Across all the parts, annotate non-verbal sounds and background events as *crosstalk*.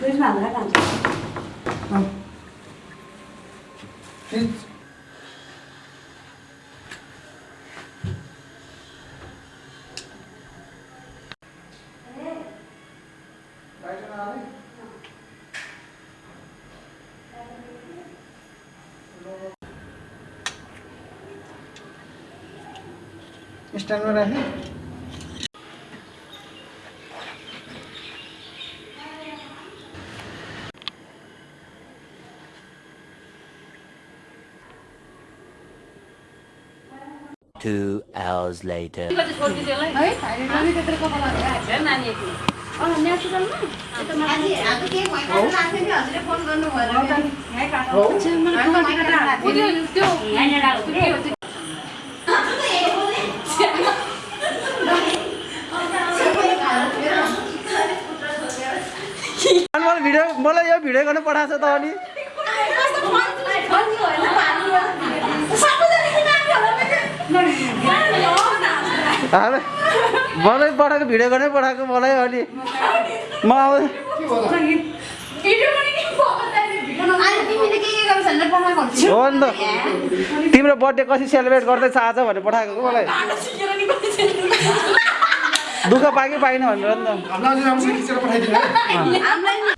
Pues nada, Está Two hours later. मलाई video मलाई यो भिडियो गर्नु पठाएको छ त अनि अरे मलाई पठाएको भिडियो गर्नै पठाएको मलाई अनि म अब हो नि त। तिम्रो बर्थडे कसरी सेलिब्रेट गर्दैछ आज भनेर पठाएको को मलाई? दुःख पाएँ कि पाइनँ भनेर नि त।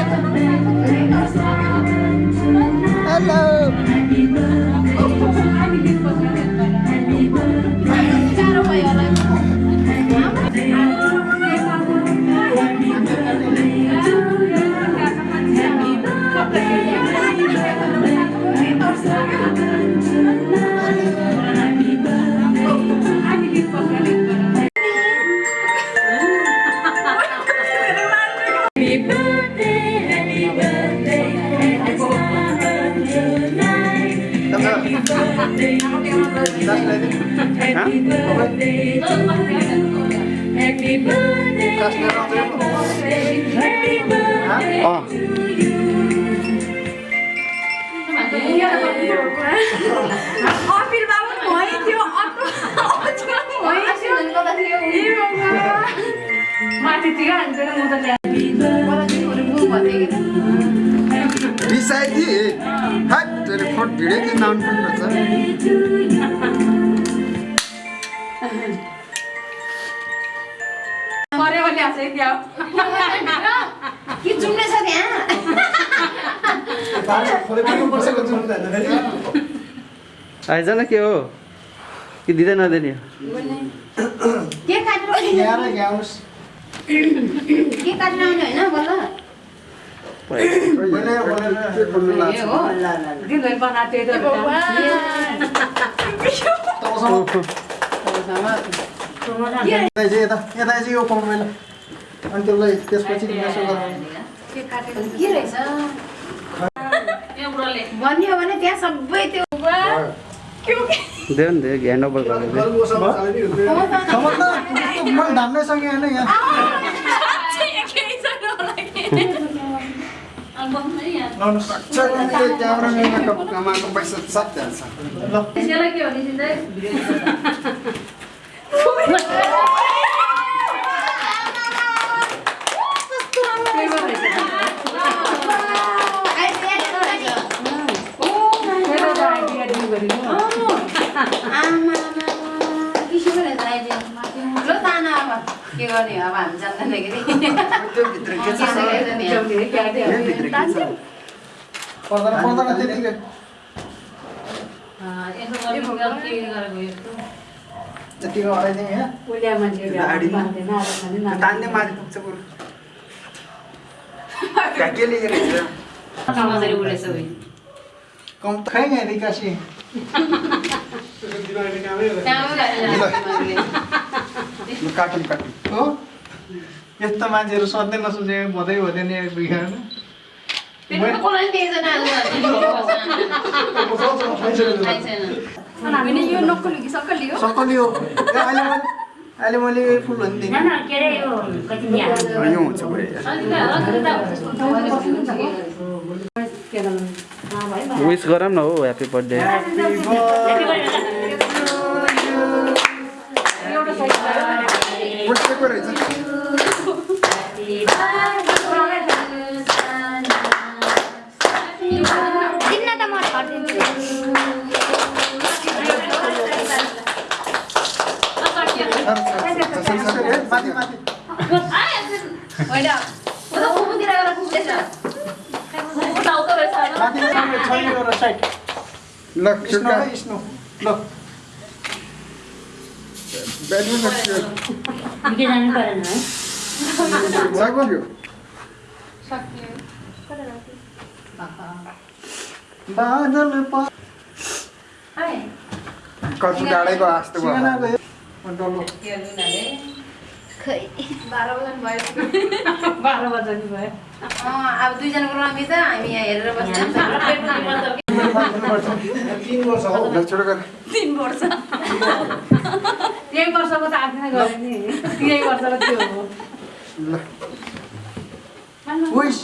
Música भइथ्यो माथितिर हान्छ हट तेरो फोट भिडियो पनि कि जुम्ने छ त्यहाँ बसेको छु नि त होइन फेरि आइज न के हो? कि दिँदै नदिने? के काटेर आउने होइन यता चाहिँ यता यता चाहिँ यो मैले अनि त्यसलाई त्यसपछि बनियो भने त्यहाँ सबै त्यो ह्यान्ड ओभर गरेर खबर त त्यस्तो मैले धान्नै सकेँ होइन यहाँ लाउनुहोस् क्यामेराम्यानको कमाएको पैसा साथ हाल्छ ल आमा किसिमको रहेछ आइडिया ल ताना अब के गर्ने हो अब हामी जान्दैन के खै रिकासी ल काटौँ काटौँ हो यस्तो मान्छेहरू सोध्दै नसोचे भदै भदै नि बिगार्नु हामीले यो नक्कली सक्कली हो सकली हो ए, अहिले मैले यो हुन्छ भयो विस गरौँ न हो ह्याप्पी बर्थडे उठेको रहेछ माथि माथि माथि छैन एउटा साइड ल स्नो छुट्टा है स्नो ल ब्याडमिन्टन सक्यो बादल प कति डाँडैको आस्तो भयो? सिगानाको डल्लो बाह्र बजाउनु भयो। अब दुईजनाको रमी त हामी यहाँ हेरेर बस्छौँ। तिन वर्ष हो। ल छोटो गर तिन वर्ष। यही वर्षको त आफै गरे नि। यही वर्षको त्यो हो। ल। विस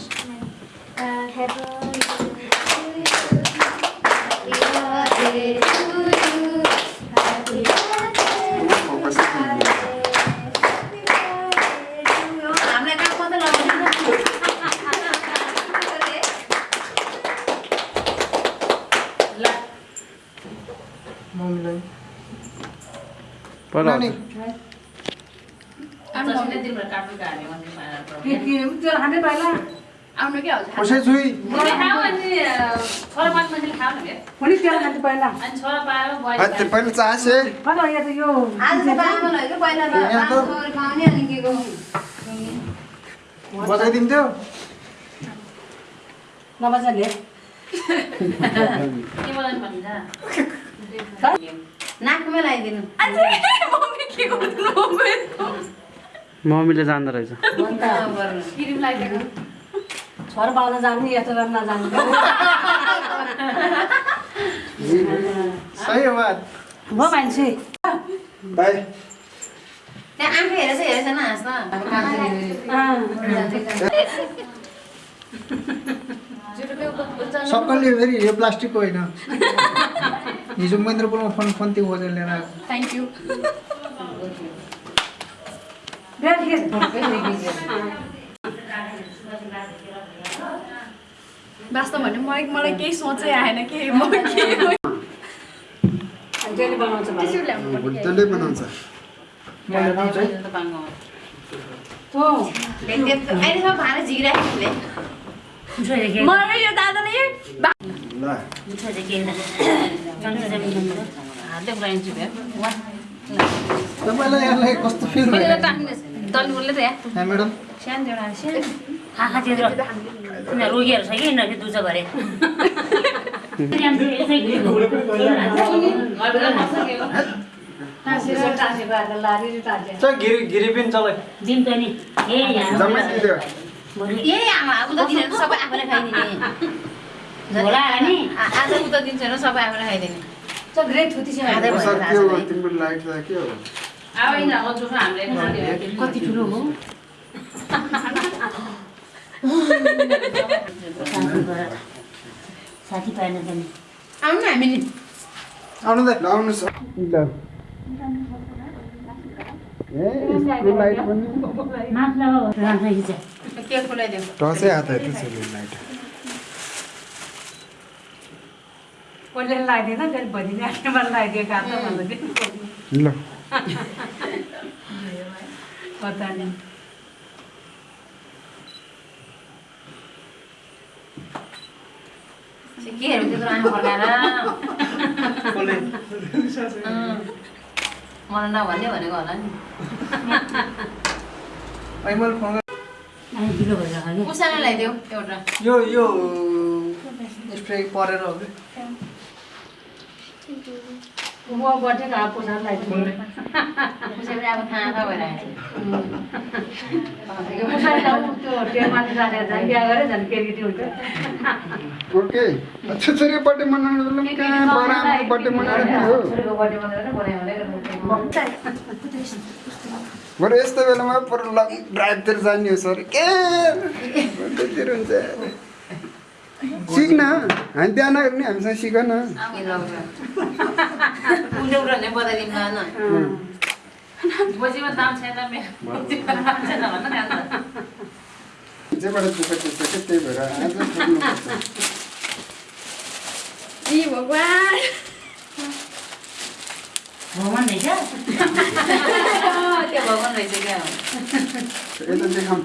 खाउने अनि के को बजाइदिन्थ्यो नबजाले नाकमै लगाइदिनु। मम्मीले जान्दो रहेछ। क्रिम लगाइदिएको छोरा पाउन जानु यस्तो गर्न नजानु सही हो बात। म मान्छे। त्यहाँ आफै हेरेछ हेरेछ न हाँस न अब काम सबैले फेरि यो प्लास्टिकको होइन। *laughs* हिजो महेन्द्रपुरमा फोन फोन त्यो खोजेर लिएर आएको थ्याङ्क यू वास्तव भने मलाई मलाई केही सोचै आएन कि म के जहिले बनाउँछ त्यसले अहिलेसम्म भाँडा यो दादाले। तपाईँलाई यहाँलाई कस्तो फिल भयो यहाँ म्याडम आँखा त्यत्रो रोगीहरू छ कि यिनीहरू दुःख गरे पनि ए आमा त सबै आफूले खाइदिने होला नि आज उता दिन्छ र सबै आफूले खाइदिने। त ग्रेट थुती छ खाँदै भयो सर त के हो। आज तिम्रो लाइट त के हो? कति ठुलो हो? *laughs* साथी पाएन त नि आउनु न हामी नि आउनु त ल। पनि। टसै हात लाइट। कसले लगाइदिएन त्यसले भोलि नानीमा लगाइदिएको ल पता नि के हेर्नु त्यत्रो आमा फर्काएर। मलाई नभन्ने भनेको होला नि ल्याइदेऊ एउटा यो यो स्प्रे परेर हो कि म पुसार लगाइदिनु उसैले अब भइरहेको हुन्छ ओके अच्छा छोरी बर्थडे मनाउनु बेला कहाँ बर्थडे मनाएर बर्थडे बरु यस्तो बेलामा पर लङ ड्राइभतिर जाने हो सर के बर्थडेतिर हुन्छ सिक्न हामी बिहा नगर्ने हामीसँग सिक न के लग्यो कुन एउटा भने बताइदिनु भएन बजीमा दाम छैन मेरो बजीमा दाम छैन भन्न नि अन्त जेबाट दुःख त्यस्तो के त्यही भएर आज भगवान् भगवान् रहेछ त्यो भगवान् रहेछ क्या यता देखाउँ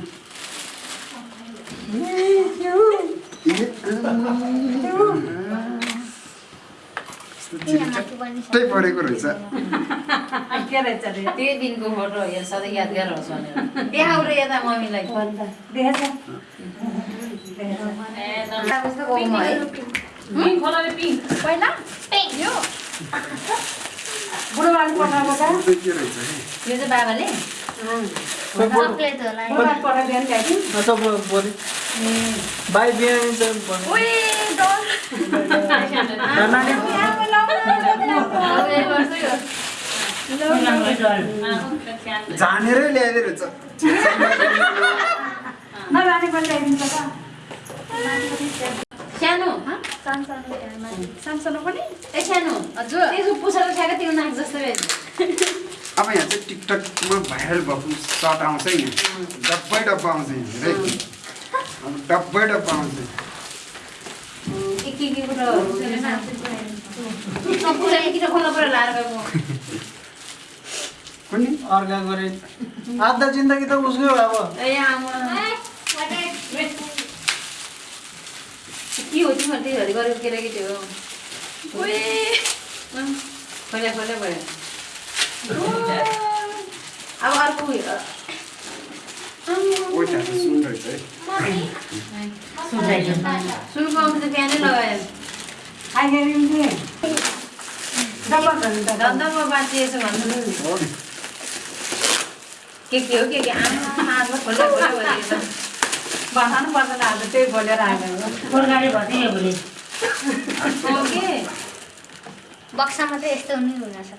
*laughs* त्यही परेको रहेछ। दिनको फोटो सधैँ यादगार होस् भनेर देखाउ र यता मम्मीलाई। यो चाहिँ बाबाले? बाई बिहान जानेरै ल्याइदिए रहेछ नलाने पनि ल्याइदिन्छ सानो सानसानो पनि? ए सानो। हजुर। त्यसको त्यो नाक जस्तै अब यहाँ चाहिँ टिकटकमा भाइरल भएको सर्ट आउँछ है यहाँ डब्बै डब्बा आउँछ यहाँ है अब डब्बै डब्बा आउँछ। कुनै अर्का गरे। आधा जिन्दगी त उसकै हो अब। ए आमा। के हो तिमीहरू त्यही घरि गरेको केटाकेटी हो ओए खोल्या खोल्या भयो अब अर्को सुनको आउँछ त बिहानै लगायो बाँचिएछ भन्नु। के के हो के के आमा खोल्दै खोल्दै बनाउनु पर्दैन आज त्यही बोलेर आएको गोर्खाले भनिदियो भोलि। हो के बक्सामा चाहिँ यस्तो नै रहेछ।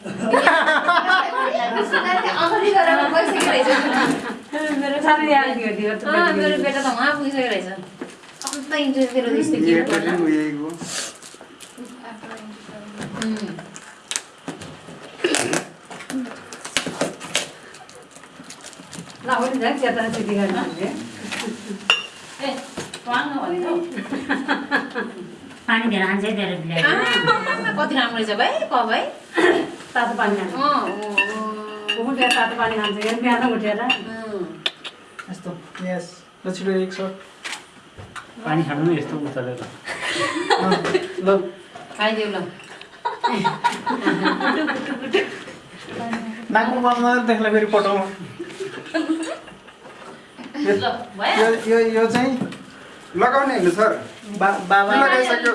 मेरो बेटा त उहाँ पुगिसकेको रहेछ। इन्ट्रेस्ट दिएर के पानी धेरै हान्छ है धेरै कति राम्रो रहेछ भाइ क भाइ तातो पानी। उठेर तातो पानी खान्छ क्या बिहान उठेर। यस्तो यस ल छिटो एक सौ पानी खानु नै यस्तो उचालेर ल खाइदेऊ ल नाकमा देख्ला फेरि पठाउँ ल भयो यो यो यो चाहिँ लगाउने होइन सर? बाबा। लगाइसक्यो।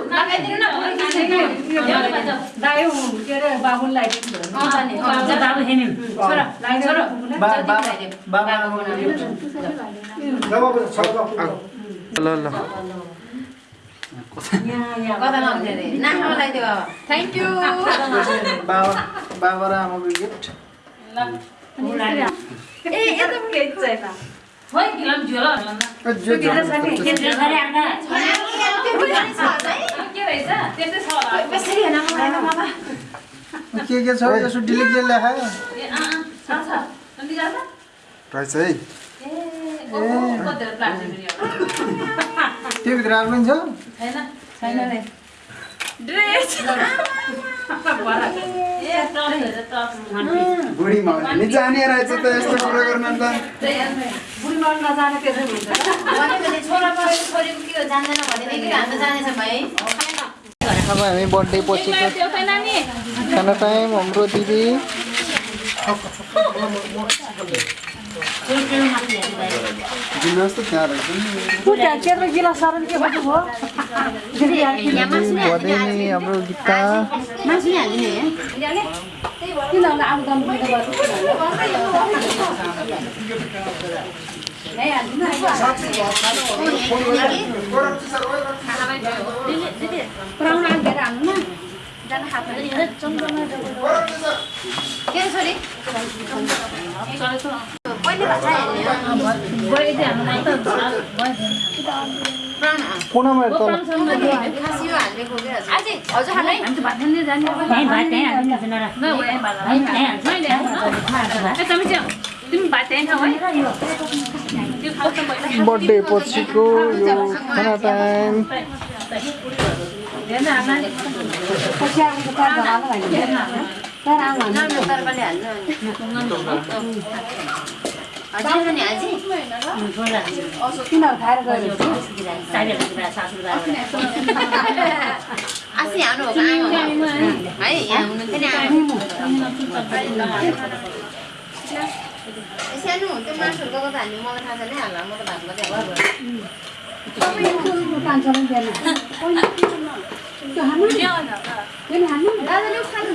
ल। ल। बाबा र आमाको गिफ्ट ए खोइ गिलाम झोल के के के छ यसो डिलिट के लेखा रहेछ है त्यो भित्र आएको पनि छ छैन जाने रहेछ त यस्तो कुरा गर्न त नजाने त्यसै हुन्छ भने भने छोरा छोरीको के हो जान्दैन भने नि हामी बर्थडे पछिको खाना टाइम हाम्रो दिदी हाम्रो गीता किन पुऱ्याउन आएर हाल्नु न के छोरी तिमी भात त्यहीँ खाऊ है बर्थडे पछिको यो खाना टाइम हो। यहाँ हुनुहुन्थ्यो नि सानो त्यो मासुहरू गएको त हामी मलाई थाहा छैन हाल्ला म त भात मात्रै नि नि हान्नु दादाले उखाल्नु